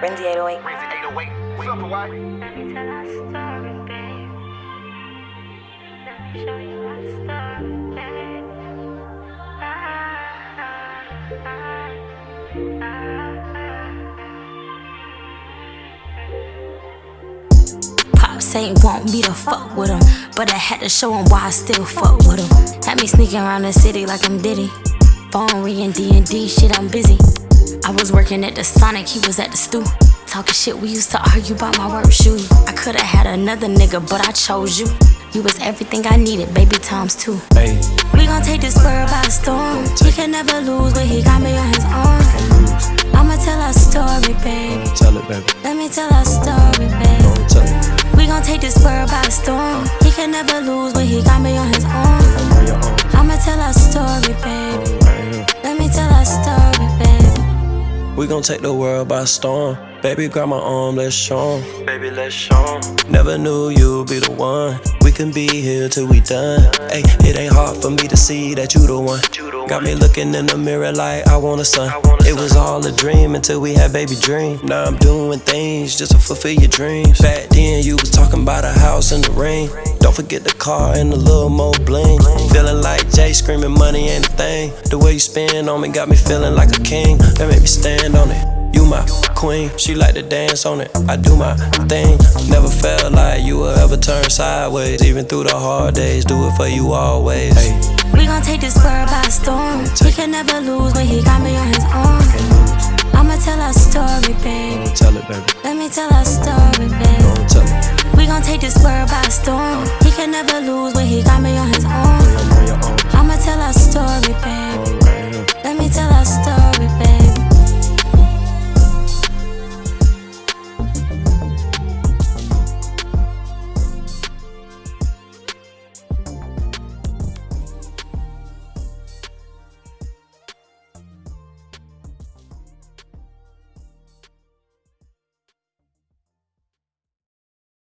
Renzi 808. Crazy 808. What's up, Hawaii? Let me tell our story, babe. Let me show you our story, babe. Pops ain't want me to fuck with him, but I had to show him why I still fuck with him. Had me sneaking around the city like I'm Diddy. Phone ringing D&D, shit, I'm busy. I was working at the Sonic, he was at the stew. Talking shit, we used to argue about my work shoes. I could've had another nigga, but I chose you. You was everything I needed, baby times two. Hey, We gon' take this world by storm. He can never lose, but he got me on his arm. I'ma tell our story, baby. tell it, baby. Let me tell our story, baby. We gon' take this world by storm. He can never lose, but he got me on his arm. Own, I'ma tell our story, baby. We gon' take the world by storm. Baby, grab my arm, let's show 'em. Baby, let's show 'em. Never knew you'd be the one. We can be here till we done. Hey, it ain't hard for me to see that you the one. Got me looking in the mirror like I want a son. It was all a dream until we had baby dream. Now I'm doing things just to fulfill your dreams. Back then you was talking about a house and the rain. Don't forget the car and a little more bling. Feeling like Jay screaming money ain't a thing. The way you spin on me got me feeling like a king. That made me stand on it. You my queen, she like to dance on it. I do my thing, never felt like you would ever turn sideways. Even through the hard days, do it for you always. Hey. We gon' take this world by storm. He can never lose when he got me on his arm. I'ma tell our story, babe. Don't tell it, baby. Let me tell our story, babe. Don't tell it. We gon' take this world by storm. He can never lose when he got me on his arm.